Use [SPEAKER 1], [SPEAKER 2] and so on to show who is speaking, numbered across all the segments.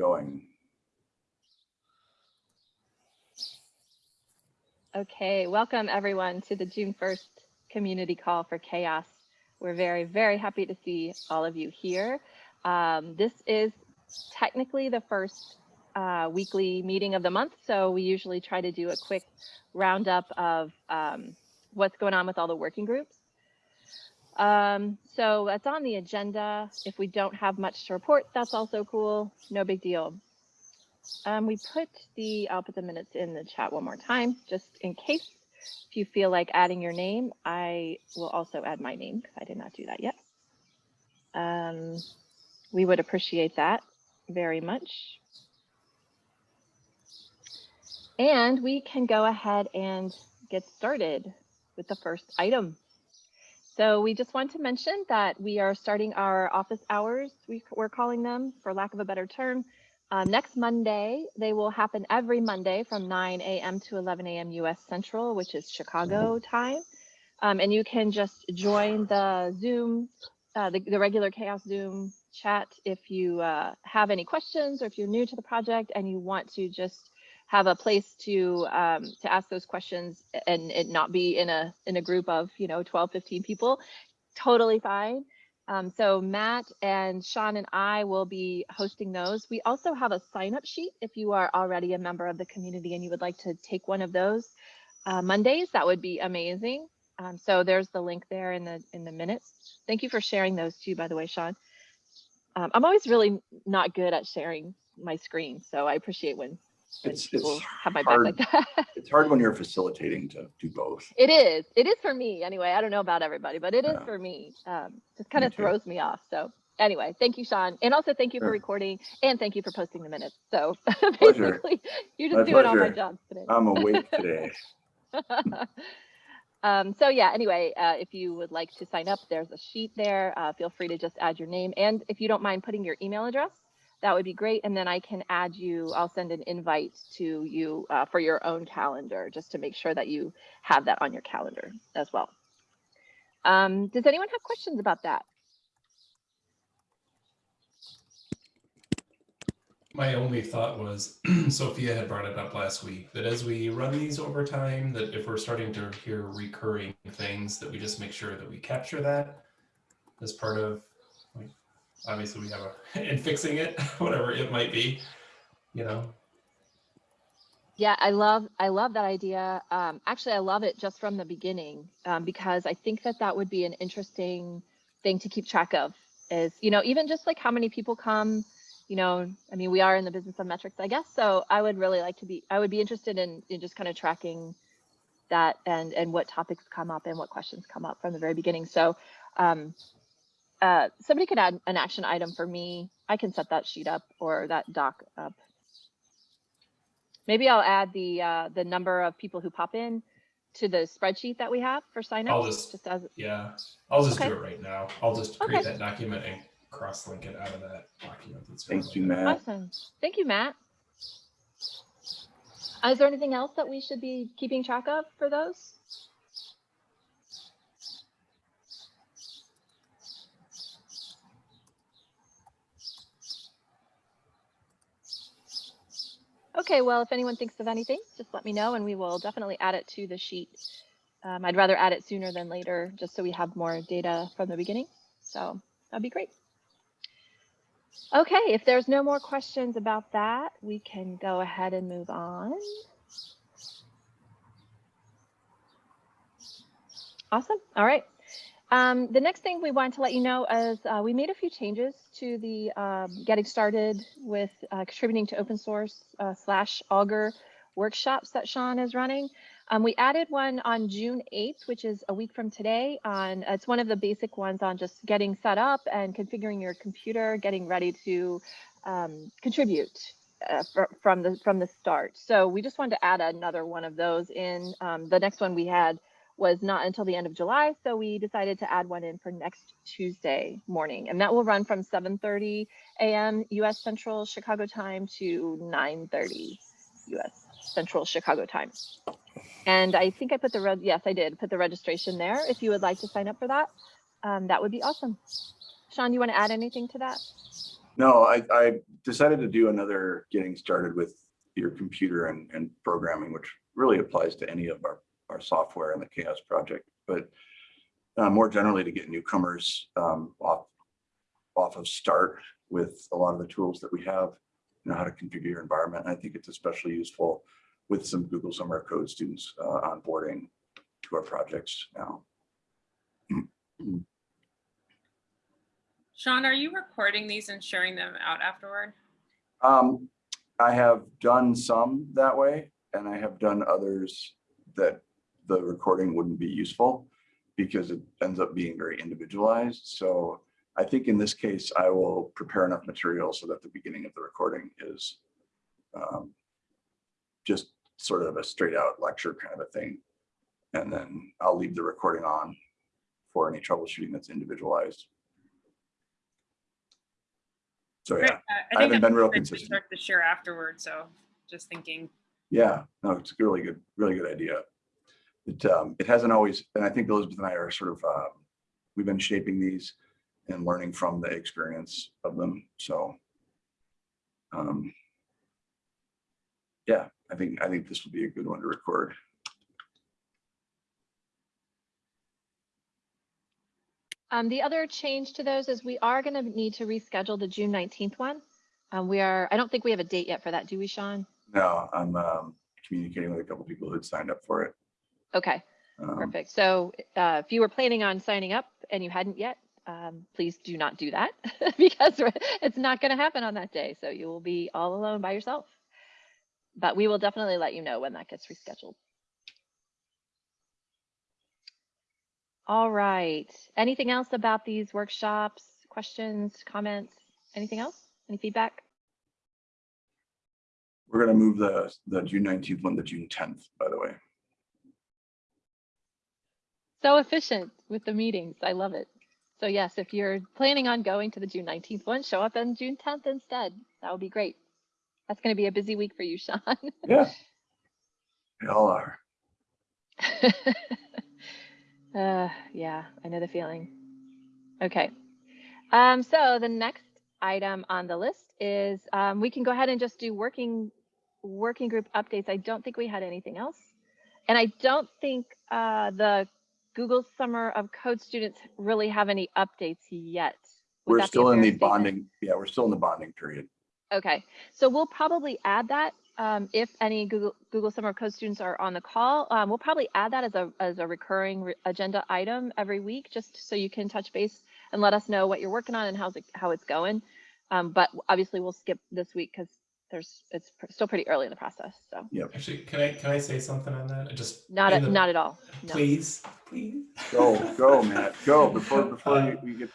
[SPEAKER 1] going.
[SPEAKER 2] Okay, welcome everyone to the June 1st community call for CHAOSS. We're very, very happy to see all of you here. Um, this is technically the first uh, weekly meeting of the month, so we usually try to do a quick roundup of um, what's going on with all the working groups. Um, so that's on the agenda. If we don't have much to report, that's also cool. No big deal. Um, we put the, I'll put the minutes in the chat one more time, just in case. If you feel like adding your name, I will also add my name because I did not do that yet. Um, we would appreciate that very much. And we can go ahead and get started with the first item. So we just want to mention that we are starting our office hours, we, we're calling them for lack of a better term, uh, next Monday, they will happen every Monday from 9 a.m. to 11 a.m. US Central, which is Chicago time. Um, and you can just join the Zoom, uh, the, the, regular CHAOSS Zoom chat if you uh, have any questions or if you're new to the project and you want to just have a place to um, to ask those questions and it not be in a in a group of you know 12 15 people totally fine um, so Matt and Sean and I will be hosting those. We also have a sign up sheet if you are already a member of the community and you would like to take one of those uh, Mondays, that would be amazing. Um, so there's the link there in the in the minutes. Thank you for sharing those too, by the way, Sean. Um, I'm always really not good at sharing my screen, so I appreciate when
[SPEAKER 1] it's, it's
[SPEAKER 2] have my
[SPEAKER 1] hard.
[SPEAKER 2] back like that.
[SPEAKER 1] It's hard when you're facilitating to do both.
[SPEAKER 2] It is. It is for me anyway. I don't know about everybody, but it is
[SPEAKER 1] Yeah.
[SPEAKER 2] for me. Um, just kind
[SPEAKER 1] Me
[SPEAKER 2] of
[SPEAKER 1] too.
[SPEAKER 2] throws me off. So anyway, thank you, Sean. And also thank you for recording and thank you for posting the minutes. So basically, you're
[SPEAKER 1] My
[SPEAKER 2] just doing all my
[SPEAKER 1] pleasure.
[SPEAKER 2] jobs today.
[SPEAKER 1] I'm awake today.
[SPEAKER 2] um, so yeah, anyway, uh, if you would like to sign up, there's a sheet there. Uh, feel free to just add your name. And if you don't mind putting your email address, that would be great. And then I can add you, I'll send an invite to you uh, for your own calendar, just to make sure that you have that on your calendar as well. Um, does anyone have questions about that?
[SPEAKER 3] My only thought was, Sophia had brought it up last week, that as we run these over time, that if we're starting to hear recurring things, that we just make sure that we capture that as part of, obviously we have a, in fixing it, whatever it might be, you know?
[SPEAKER 2] Yeah, I love I love that idea. Um, actually, I love it just from the beginning um, because I think that that would be an interesting thing to keep track of. Is you know even just like how many people come. You know, I mean, we are in the business of metrics, I guess. So I would really like to be. I would be interested in, in just kind of tracking that and and what topics come up and what questions come up from the very beginning. So um, uh, somebody could add an action item for me. I can set that sheet up or that doc up Maybe I'll add the uh, the number of people who pop in to the spreadsheet that we have for signups.
[SPEAKER 3] I'll just-
[SPEAKER 2] just as
[SPEAKER 3] Yeah, I'll just
[SPEAKER 2] Okay.
[SPEAKER 3] do it right now. I'll just create
[SPEAKER 2] Okay.
[SPEAKER 3] that document and cross-link it out of that document. that's
[SPEAKER 1] Thank you. Matt.
[SPEAKER 2] awesome. Thank you, Matt. Uh, is there anything else that we should be keeping track of for those? Okay, well, if anyone thinks of anything, just let me know and we will definitely add it to the sheet. Um, I'd rather add it sooner than later, just so we have more data from the beginning. So that'd be great. Okay, if there's no more questions about that, we can go ahead and move on. Awesome. All right. Um, the next thing we wanted to let you know is uh, we made a few changes to the um, getting started with uh, contributing to open source uh, slash Augur workshops that Sean is running. Um, we added one on June 8th, which is a week from today. On it's one of the basic ones on just getting set up and configuring your computer, getting ready to um, contribute uh, fr from the from the start. So we just wanted to add another one of those in. Um, the next one we had was not until the end of July, so we decided to add one in for next Tuesday morning, and that will run from 7:30 a.m. U.S. Central Chicago time to 9:30 U.S. Central Chicago time. And I think I put the, yes, I did put the registration there. If you would like to sign up for that, um, that would be awesome. Sean, do you want to add anything to that?
[SPEAKER 1] No, I, I decided to do another getting started with your computer and, and programming, which really applies to any of our, our software and the CHAOSS project, but uh, more generally to get newcomers um, off, off of start with a lot of the tools that we have, you know, how to configure your environment. And I think it's especially useful with some Google Summer of Code students uh, onboarding to our projects now.
[SPEAKER 4] Sean, are you recording these and sharing them out afterward?
[SPEAKER 1] Um, I have done some that way, and I have done others that the recording wouldn't be useful because it ends up being very individualized. So I think in this case, I will prepare enough material so that the beginning of the recording is um, just sort of a straight out lecture kind of a thing. And then I'll leave the recording on for any troubleshooting that's individualized. So yeah. I
[SPEAKER 4] I
[SPEAKER 1] haven't been real consistent.
[SPEAKER 4] start to share afterward, so just thinking.
[SPEAKER 1] Yeah, no, it's a really good, really good idea. It, um, it hasn't always, and I think Elizabeth and I are sort of, um, we've been shaping these and learning from the experience of them, so. Um. Yeah, I think, I think this will be a good one to record.
[SPEAKER 2] Um, the other change to those is we are going to need to reschedule the June 19th one. Um, we are, I don't think we have a date yet for that, do we, Sean?
[SPEAKER 1] No, I'm, um, communicating with a couple people who'd signed up for it.
[SPEAKER 2] Okay,
[SPEAKER 1] Um,
[SPEAKER 2] perfect. So uh, if you were planning on signing up and you hadn't yet, um, please do not do that because it's not going to happen on that day. So you will be all alone by yourself. But we will definitely let you know when that gets rescheduled. All right. Anything else about these workshops? Questions, comments, anything else? Any feedback?
[SPEAKER 1] We're gonna move the, the June nineteenth one to June tenth, by the way.
[SPEAKER 2] So efficient with the meetings. I love it. So yes, if you're planning on going to the June 19th one, show up on June 10th instead. That would be great. That's going to be a busy week for you, Sean.
[SPEAKER 1] Yeah. They all are.
[SPEAKER 2] uh, yeah, I know the feeling. Okay. Um, so the next item on the list is um, we can go ahead and just do working working group updates. I don't think we had anything else. And I don't think uh, the Google Summer of Code students really have any updates yet. Would
[SPEAKER 1] We're
[SPEAKER 2] that be a
[SPEAKER 1] still in the
[SPEAKER 2] statement?
[SPEAKER 1] bonding, yeah, we're still in the bonding period.
[SPEAKER 2] Okay, so we'll probably add that um, if any Google Google Summer of Code students are on the call. Um, we'll probably add that as a as a recurring re agenda item every week, just so you can touch base and let us know what you're working on and how's it how it's going. Um, but obviously, we'll skip this week because there's it's pr- still pretty early in the process. So yeah,
[SPEAKER 3] Actually, can I can I say something on that? I just
[SPEAKER 2] not
[SPEAKER 3] in
[SPEAKER 2] at,
[SPEAKER 3] the-
[SPEAKER 2] not at all. No.
[SPEAKER 3] Please, please.
[SPEAKER 1] Go, go, Matt, go before, before
[SPEAKER 3] Uh,
[SPEAKER 1] you- we get,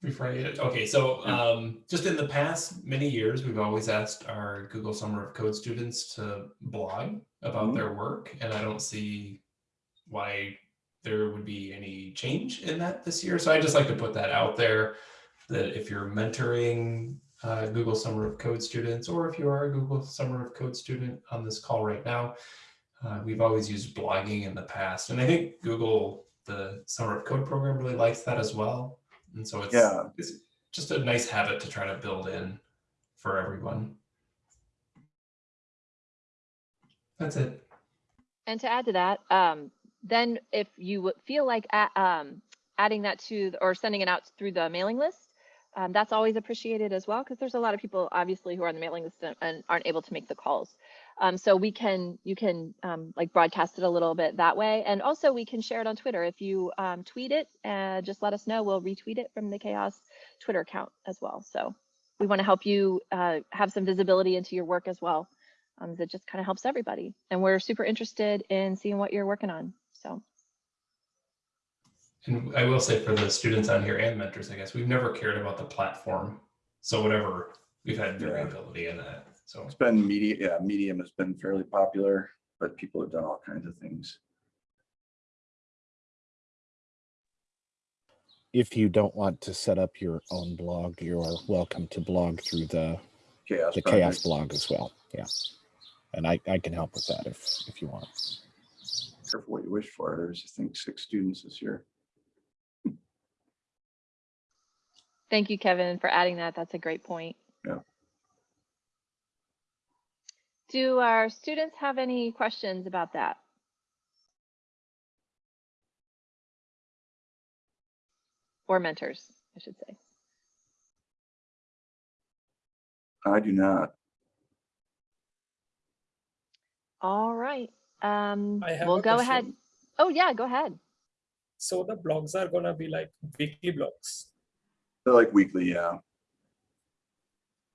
[SPEAKER 3] Before I, okay, so um, just in the past many years, we've always asked our Google Summer of Code students to blog about
[SPEAKER 1] Mhm.
[SPEAKER 3] their work, and I don't see why there would be any change in that this year. So I just like to put that out there that if you're mentoring uh, Google Summer of Code students, or if you are a Google Summer of Code student on this call right now, uh, we've always used blogging in the past, and I think Google, the Summer of Code program, really likes that as well. And so it's
[SPEAKER 1] Yeah.
[SPEAKER 3] it's just a nice habit to try to build in for everyone. That's it.
[SPEAKER 2] And to add to that, um, then if you feel like a- um, adding that to the- or sending it out through the mailing list, um, that's always appreciated as well because there's a lot of people obviously who are on the mailing list and, aren't able to make the calls. Um, so we can you can um, like broadcast it a little bit that way, and also we can share it on Twitter. If you um, tweet it, uh, just let us know. We'll retweet it from the CHAOSS Twitter account as well. So we want to help you uh, have some visibility into your work as well um, that just kind of helps everybody. And we're super interested in seeing what you're working on. So
[SPEAKER 3] And I will say for the students on here and mentors, I guess, we've never cared about the platform. So whatever, we've had
[SPEAKER 1] Yeah.
[SPEAKER 3] variability in that. So
[SPEAKER 1] it's been media, yeah, Medium has been fairly popular, but people have done all kinds of things.
[SPEAKER 5] if you don't want to set up your own blog, you are welcome to blog through the
[SPEAKER 1] CHAOSS.
[SPEAKER 5] the
[SPEAKER 1] CHAOSS
[SPEAKER 5] blog as well. Yeah, and I I can help with that if if you want.
[SPEAKER 1] Careful what you wish for. There's, I think, six students this year.
[SPEAKER 2] Thank you, Kevin, for adding that. That's a great point.
[SPEAKER 1] Yeah.
[SPEAKER 2] Do our students have any questions about that? Or mentors, I should say.
[SPEAKER 1] I do not.
[SPEAKER 2] All right. Um,
[SPEAKER 6] I have
[SPEAKER 2] we'll
[SPEAKER 6] a
[SPEAKER 2] go ahead. Oh, yeah, go ahead.
[SPEAKER 6] So the blogs are gonna be like weekly blogs.
[SPEAKER 1] They're like weekly, yeah.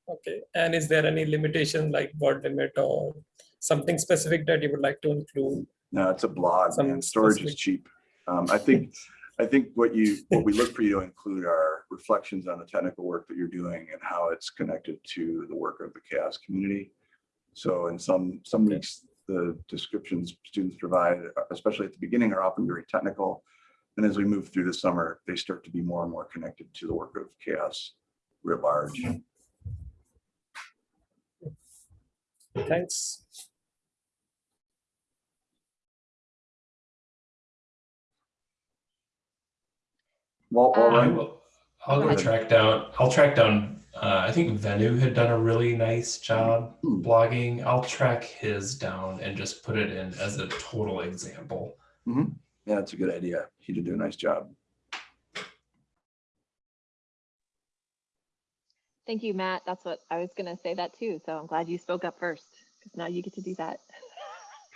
[SPEAKER 6] Okay. And is there any limitation like word limit or something specific that you would like to include?
[SPEAKER 1] No, it's a blog and storage is cheap. Um, I think, I think what you, what we look for you to include are reflections on the technical work that you're doing and how it's connected to the work of the CHAOSS community. So in some, some
[SPEAKER 6] Okay.
[SPEAKER 1] weeks, the descriptions students provide, especially at the beginning, are often very technical. And as we move through the summer, they start to be more and more connected to the work of CHAOSS writ large.
[SPEAKER 6] Thanks.
[SPEAKER 1] Well, all
[SPEAKER 2] Um,
[SPEAKER 3] I'll
[SPEAKER 2] Go
[SPEAKER 3] go track down, I'll track down, uh, I think Venu had done a really nice job
[SPEAKER 1] Hmm.
[SPEAKER 3] blogging. I'll track his down and just put it in as a total example.
[SPEAKER 1] Yeah, that's a good idea. He did do a nice job.
[SPEAKER 2] Thank you, Matt. That's what I was going to say that too. So I'm glad you spoke up first because now you get to do that.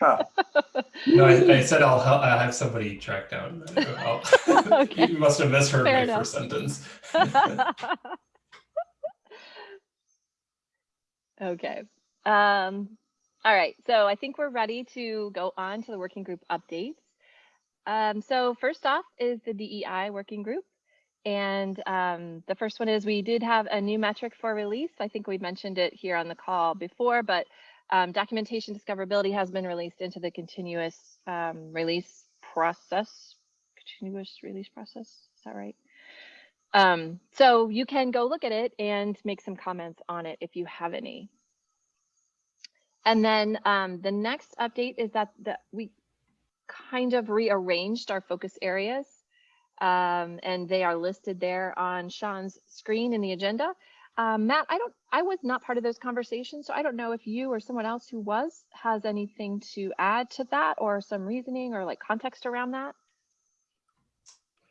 [SPEAKER 1] Ha,
[SPEAKER 3] No, I, I said I'll, hel- I'll have somebody track down. I'll-
[SPEAKER 2] Okay.
[SPEAKER 3] You must have misheard
[SPEAKER 2] Fair
[SPEAKER 3] my
[SPEAKER 2] enough.
[SPEAKER 3] first sentence.
[SPEAKER 2] okay. Um, all right. So I think we're ready to go on to the working group updates. Um, so first off is the DEI working group. And um, the first one is we did have a new metric for release. I think we mentioned it here on the call before, but um, documentation discoverability has been released into the continuous um, release process. Continuous release process, is that right? Um, so you can go look at it and make some comments on it if you have any. And then um, the next update is that the, we kind of rearranged our focus areas. Um, and they are listed there on Sean's screen in the agenda. Um, Matt, I don't, I was not part of those conversations, so I don't know if you or someone else who was has anything to add to that or some reasoning or like context around that.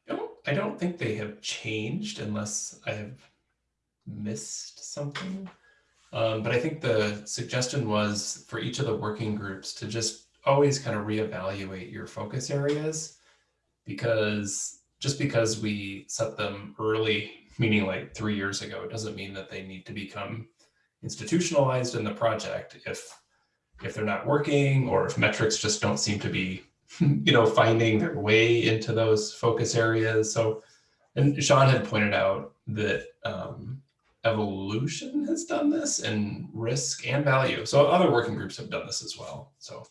[SPEAKER 3] I don't, I don't think they have changed unless I have missed something. Um, but I think the suggestion was for each of the working groups to just always kind of reevaluate your focus areas because just because we set them early, meaning like three years ago, it doesn't mean that they need to become institutionalized in the project if if they're not working or if metrics just don't seem to be you know, finding their way into those focus areas. So, and Sean had pointed out that um, evolution has done this and risk and value. So other working groups have done this as well. So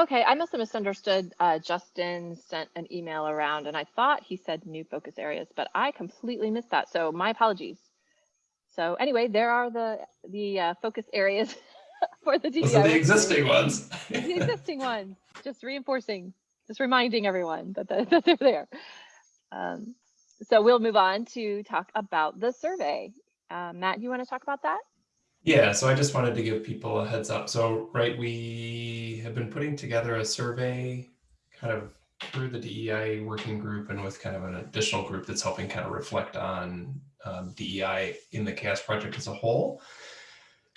[SPEAKER 2] Okay, I must have misunderstood. Uh, Justin sent an email around and I thought he said new focus areas, but I completely missed that. So my apologies. So anyway, there are the the uh, focus areas for the DEI.
[SPEAKER 3] those are the existing ones.
[SPEAKER 2] the existing ones, just reinforcing, just reminding everyone that, that, that they're there. Um, so we'll move on to talk about the survey. Uh, Matt, you want to talk about that?
[SPEAKER 3] Yeah, so I just wanted to give people a heads up. So, right, we have been putting together a survey kind of through the DEI working group and with kind of an additional group that's helping kind of reflect on um, DEI in the CHAOSS project as a whole.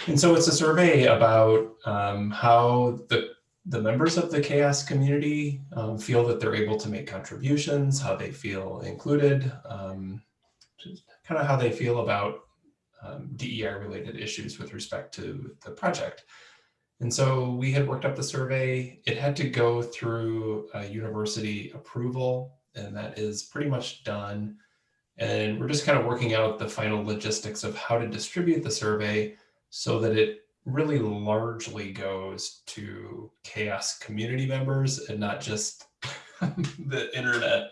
[SPEAKER 3] And so it's a survey about um, how the the members of the CHAOSS community um, feel that they're able to make contributions, how they feel included, um, just kind of how they feel about um, DEI related issues with respect to the project. And so we had worked up the survey. It had to go through a university approval, and that is pretty much done. And we're just kind of working out the final logistics of how to distribute the survey so that it really largely goes to CHAOSS community members and not just the internet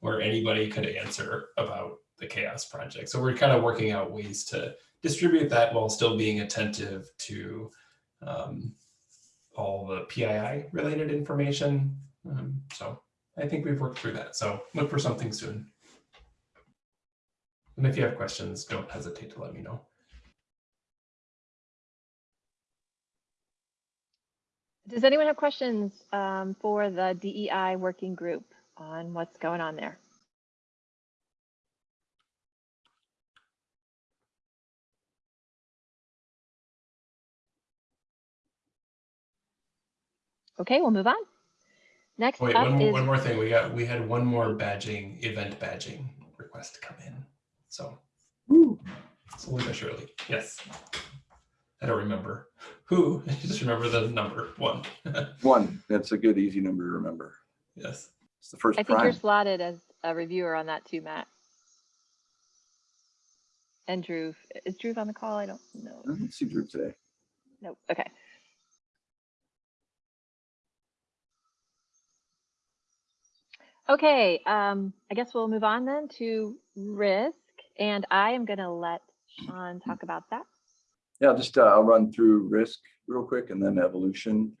[SPEAKER 3] where anybody could answer about the CHAOSS project. So we're kind of working out ways to distribute that while still being attentive to um, all the PII related information. Um, so I think we've worked through that. So look for something soon. And if you have questions, don't hesitate to let me know.
[SPEAKER 2] Does anyone have questions um, for the DEI working group on what's going on there? Okay, we'll move on. Next
[SPEAKER 3] Wait,
[SPEAKER 2] up
[SPEAKER 3] one, more-
[SPEAKER 2] is,
[SPEAKER 3] one more thing. We got we had one more badging, event badging request come in. So slowly but surely. Yes. I don't remember who. I just remember the number one.
[SPEAKER 1] One, that's a good, easy number to remember.
[SPEAKER 3] yes.
[SPEAKER 1] It's the first
[SPEAKER 2] I think you're slotted as a reviewer on that too, Matt. And Drew, is Drew on the call? I don't know.
[SPEAKER 1] I didn't see Drew today.
[SPEAKER 2] Nope, okay. Okay, um, I guess we'll move on then to risk, and I am gonna let Sean talk about that.
[SPEAKER 1] Yeah, just, uh, I'll run through risk real quick and then evolution.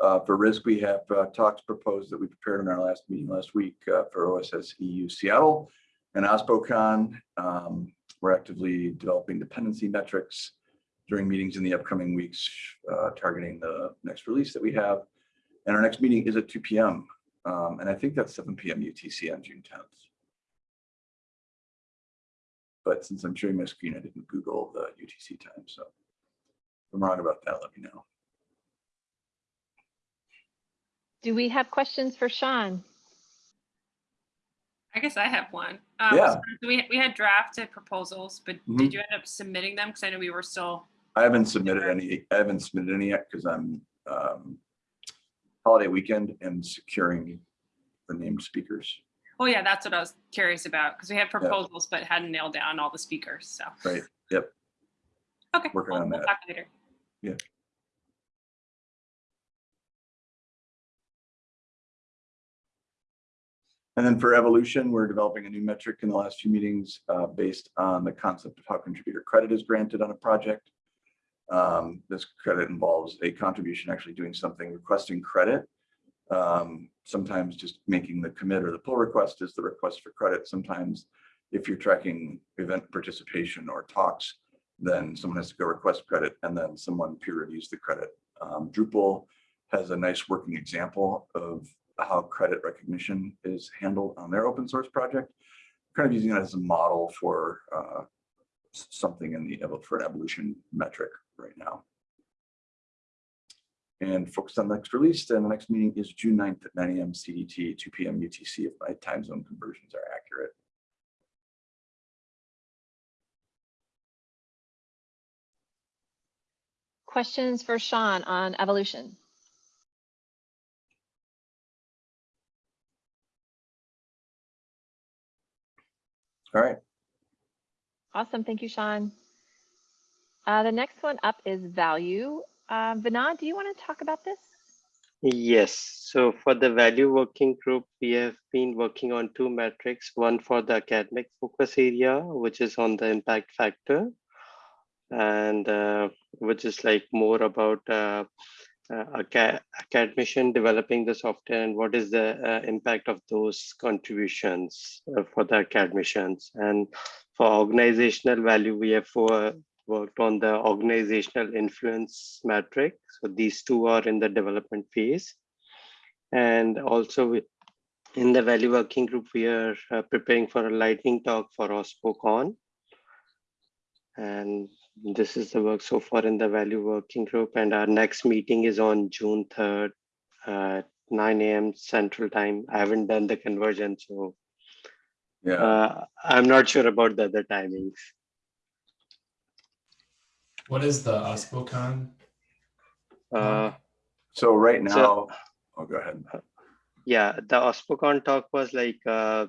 [SPEAKER 1] Uh, for risk, we have, uh, talks proposed that we prepared in our last meeting last week, uh, for OSS EU Seattle and OSPOCon. Um, we're actively developing dependency metrics during meetings in the upcoming weeks, uh, targeting the next release that we have. And our next meeting is at two P M. Um, and I think that's seven P M UTC on June tenth. But since I'm sharing my screen, I didn't Google the UTC time, so if I'm wrong about that, let me know.
[SPEAKER 2] Do we have questions for Sean?
[SPEAKER 4] I guess I have one. Um,
[SPEAKER 1] Yeah.
[SPEAKER 4] so We, we had drafted proposals, but
[SPEAKER 1] Mhm.
[SPEAKER 4] did you end up submitting them? Because I know we were still,
[SPEAKER 1] I haven't submitted any, I haven't submitted any yet because I'm um, holiday weekend and securing the named speakers,
[SPEAKER 4] well, yeah, that's what I was curious about, because we had proposals, but hadn't nailed down all the speakers, so.
[SPEAKER 1] right? Yep.
[SPEAKER 4] Okay.
[SPEAKER 1] Working
[SPEAKER 4] we'll-
[SPEAKER 1] on
[SPEAKER 4] we'll
[SPEAKER 1] that.
[SPEAKER 4] talk later. Yeah.
[SPEAKER 1] And then for evolution, we're developing a new metric in the last few meetings uh, based on the concept of how contributor credit is granted on a project. Um, This credit involves a contribution actually doing something, requesting credit. Um, Sometimes just making the commit or the pull request is the request for credit. Sometimes if you're tracking event participation or talks, then someone has to go request credit and then someone peer reviews the credit. Um, Drupal has a nice working example of how credit recognition is handled on their open source project. Kind of using it as a model for uh, something in the, for an evolution metric right now. And focus on the next release, and the next meeting is June 9th at nine AM CDT, two PM UTC if my time zone conversions are accurate.
[SPEAKER 2] Questions for Sean on evolution?
[SPEAKER 1] All right,
[SPEAKER 2] Awesome, thank you, Sean. Uh, the next one up is value. Uh, Vinod, do you want to talk about this?
[SPEAKER 7] Yes, so for the value working group, we have been working on two metrics, one for the academic focus area, which is on the impact factor, and uh, which is like more about uh, uh, aca- academician developing the software and what is the uh, impact of those contributions uh, for the academicians. And for organizational value, we have four worked on the organizational influence metric. So these two are in the development phase. And also in the value working group, we are uh, preparing for a lightning talk for OSPOCon. And this is the work so far in the value working group. And our next meeting is on June 3rd, at 9 a.m. Central Time. I haven't done the conversion, so
[SPEAKER 1] yeah,
[SPEAKER 7] uh, I'm not sure about the other timings.
[SPEAKER 3] What is the OSPOCon?
[SPEAKER 7] Uh,
[SPEAKER 1] so right
[SPEAKER 7] so-
[SPEAKER 1] now, oh, go ahead.
[SPEAKER 7] yeah the ospocon talk was like uh,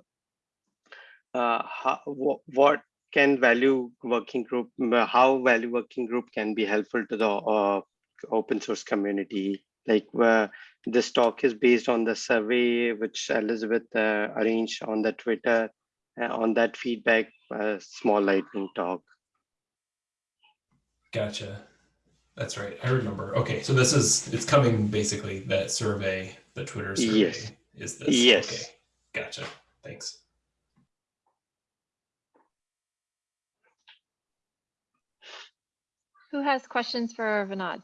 [SPEAKER 7] uh how, wh- what can value working group how value working group can be helpful to the uh, open source community like uh, this talk is based on the survey which elizabeth uh, arranged on the twitter uh, on that feedback uh, small lightning talk
[SPEAKER 3] Gotcha. That's right. I remember. Okay, so this is it's coming basically that survey, the Twitter survey.
[SPEAKER 7] Yes.
[SPEAKER 3] is this?
[SPEAKER 7] Yes.
[SPEAKER 3] Okay, Gotcha, thanks.
[SPEAKER 2] Who has questions for Vinod?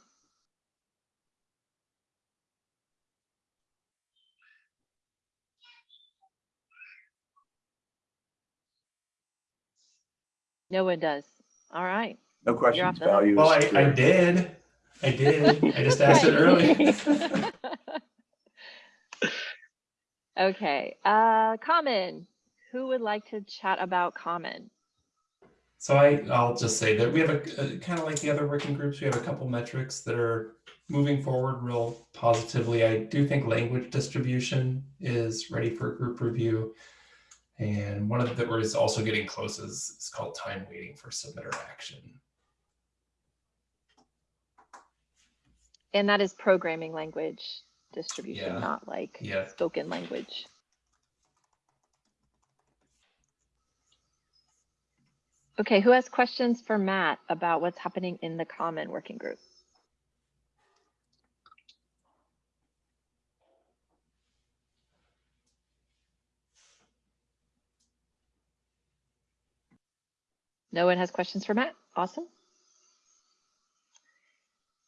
[SPEAKER 2] No one does. All right.
[SPEAKER 1] No questions,
[SPEAKER 2] the hook.
[SPEAKER 1] values.
[SPEAKER 3] Well, I, I did, I did, I just asked it early.
[SPEAKER 2] Okay, uh, common. Who would like to chat about common?
[SPEAKER 3] So I, I'll just say that we have a, kind of like the other working groups, we have a couple metrics that are moving forward real positively. I do think language distribution is ready for group review. And one of the, that is also getting close is, is called time waiting for submitter action.
[SPEAKER 2] And that is programming language distribution,
[SPEAKER 3] Yeah.
[SPEAKER 2] not like
[SPEAKER 3] Yeah.
[SPEAKER 2] spoken language. Okay, who has questions for Matt about what's happening in the common working group? No one has questions for Matt? Awesome.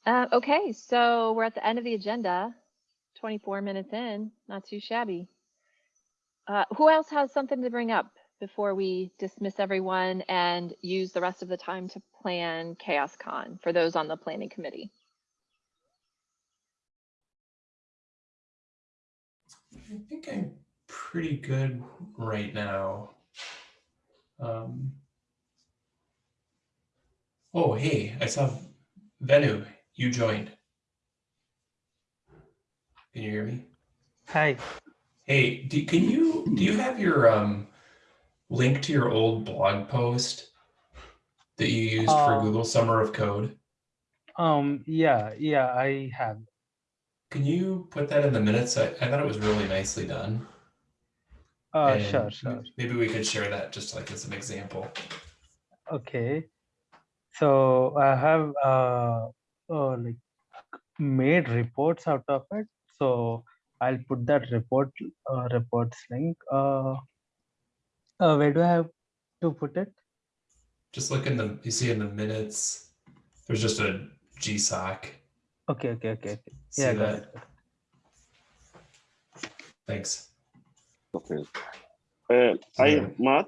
[SPEAKER 2] Uh, okay, so we're at the end of the agenda, 24 minutes in, not too shabby. Uh, who else has something to bring up before we dismiss everyone and use the rest of the time to plan CHAOSScon for those on the planning committee?
[SPEAKER 3] I think I'm pretty good right now. Um, oh, hey, I saw Venu, you joined. Can you hear me?
[SPEAKER 8] Hi.
[SPEAKER 3] Hey, do, can you, do you have your um, link to your old blog post that you used for
[SPEAKER 8] Uh,
[SPEAKER 3] Google Summer of Code?
[SPEAKER 8] Um. Yeah. Yeah. I have.
[SPEAKER 3] Can you put that in the minutes? I, I thought it was really nicely done.
[SPEAKER 8] Uh.
[SPEAKER 3] and
[SPEAKER 8] Sure. Sure.
[SPEAKER 3] Maybe we could share that just like as an example.
[SPEAKER 8] Okay. So I have uh, uh like made reports out of it. So I'll put that report uh, reports link. Uh, uh. Where do I have to put it?
[SPEAKER 3] Just look in the, you see in the minutes, there's just a GSOC.
[SPEAKER 8] Okay. Okay. Okay. okay.
[SPEAKER 3] See
[SPEAKER 8] Yeah. Got
[SPEAKER 3] that?
[SPEAKER 8] it.
[SPEAKER 3] Thanks.
[SPEAKER 9] Okay. Uh, hi,
[SPEAKER 3] Yeah.
[SPEAKER 9] Matt.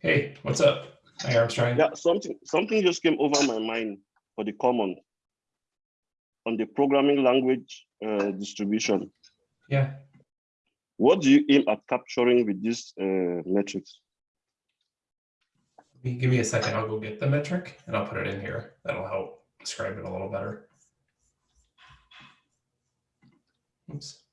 [SPEAKER 3] Hey, what's up? Hi, Armstrong.
[SPEAKER 9] Yeah, something something just came over my mind for the common on the programming language uh, distribution.
[SPEAKER 3] Yeah.
[SPEAKER 9] What do you aim at capturing with this uh, metrics?
[SPEAKER 3] Give me- a second. I'll go get the metric and I'll put it in here. That'll help describe it a little better. Oops.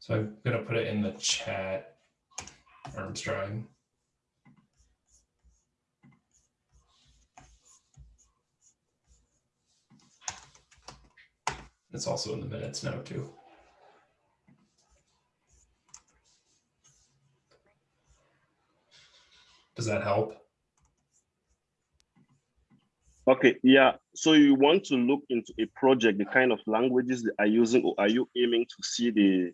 [SPEAKER 3] So I'm gonna put it in the chat, Armstrong. It's also in the minutes now too. Does that help?
[SPEAKER 9] Okay, yeah. So you want to look into a project, the kind of languages they are using, or are you aiming to see the,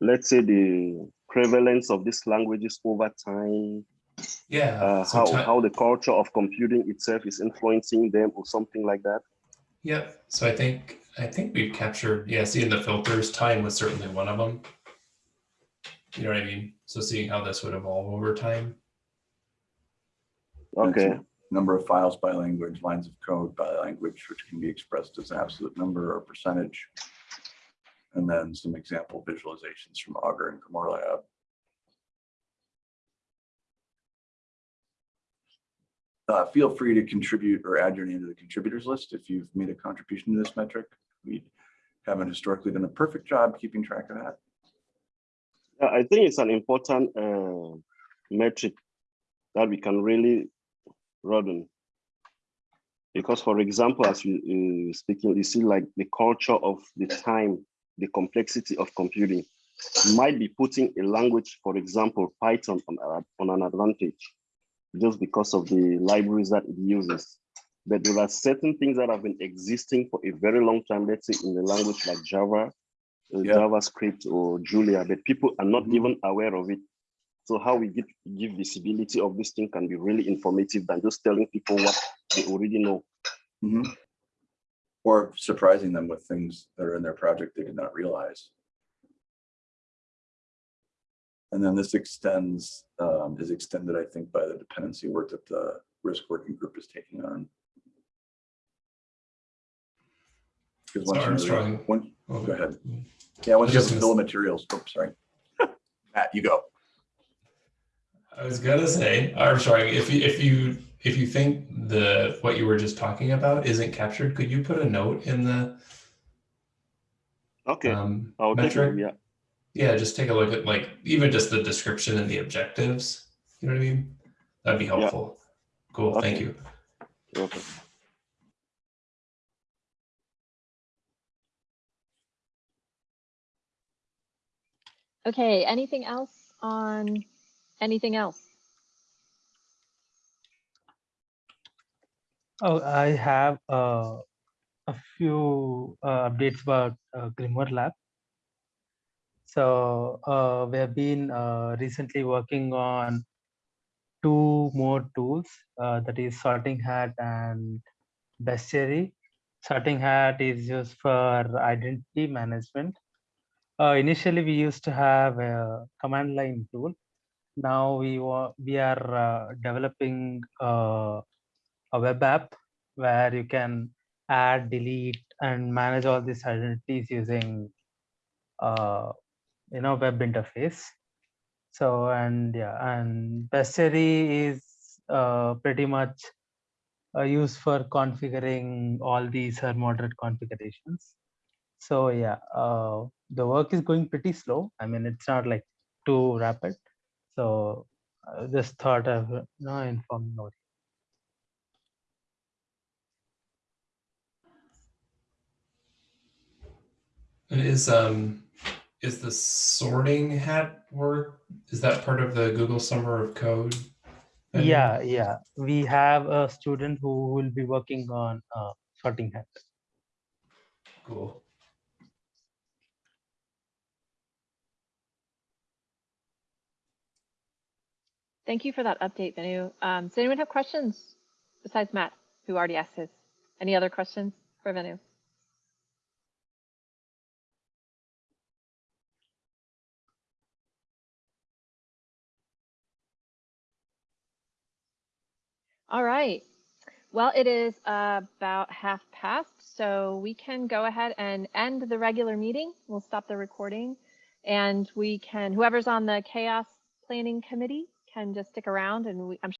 [SPEAKER 9] let's say, the prevalence of these languages over time?
[SPEAKER 3] Yeah.
[SPEAKER 9] Uh, how
[SPEAKER 3] ti-
[SPEAKER 9] how the culture of computing itself is influencing them, or something like that?
[SPEAKER 3] yeah So I think I think we've captured. Yeah. Seeing the filters, time was certainly one of them. You know what I mean? So seeing how this would evolve over time.
[SPEAKER 9] Okay.
[SPEAKER 1] Number of files by language, lines of code by language, which can be expressed as an absolute number or percentage. And then some example visualizations from Augur and Grimoire Lab. Uh, feel free to contribute or add your name to the contributors list if you've made a contribution to this metric. We haven't historically done a perfect job keeping track of that.
[SPEAKER 9] I think it's an important uh, metric that we can really broaden. Because, for example, as you speaking, you see like the culture of the time, the complexity of computing. might be putting a language, for example, Python on, a- on an advantage just because of the libraries that it uses. But there are certain things that have been existing for a very long time, let's say in a language like Java, uh,
[SPEAKER 1] Yeah.
[SPEAKER 9] JavaScript or Julia, but people are not
[SPEAKER 1] Mhm.
[SPEAKER 9] even aware of it. So how we give, give visibility of this thing can be really informative than just telling people what they already know.
[SPEAKER 1] Mhm. Or surprising them with things that are in their project they did not realize. And then this extends, um, is extended, I think, by the dependency work that the risk working group is taking on. Because once you, really- one,
[SPEAKER 3] Oh,
[SPEAKER 1] go ahead. Yeah, once you
[SPEAKER 3] just
[SPEAKER 1] have the bill of materials, oops, sorry. Matt, you go.
[SPEAKER 3] I was gonna say, Armstrong, if you if you if you think the what you were just talking about isn't captured, could you put a note in the
[SPEAKER 9] Okay,
[SPEAKER 3] um,
[SPEAKER 9] I'll
[SPEAKER 3] metric?
[SPEAKER 9] it, yeah.
[SPEAKER 3] Yeah, just take a look at like even just the description and the objectives. You know what I mean? That'd be helpful. Yeah. Cool. Thank
[SPEAKER 9] Okay.
[SPEAKER 3] you.
[SPEAKER 9] Okay.
[SPEAKER 2] Okay, anything else on anything else?
[SPEAKER 8] Oh, I have uh, a few uh, updates about uh, Grimoire Lab. So uh, we have been uh, recently working on two more tools, uh, that is Sorting Hat and Bestiary. Sorting Hat is used for identity management. Uh, initially, we used to have a command line tool. Now we we are developing a web app where you can add, delete, and manage all these identities using uh, you know web interface. So and yeah, and Bestiary is uh, pretty much uh, used for configuring all these uh, Mordred configurations. So yeah, uh, the work is going pretty slow. I mean, it's not like too rapid. So uh, just thought of you know informing
[SPEAKER 3] is um is the sorting hat work is that part of the Google Summer of Code? Venu?
[SPEAKER 8] Yeah, yeah. We have a student who will be working on uh, sorting hat.
[SPEAKER 3] Cool.
[SPEAKER 2] Thank you for that update, Venu. Um, does anyone have questions besides Matt, who already asked his? Any other questions for Venu? All right. Well, it is about half past, so we can go ahead and end the regular meeting. We'll stop the recording and we can, whoever's on the CHAOSS planning committee can just stick around and we, I'm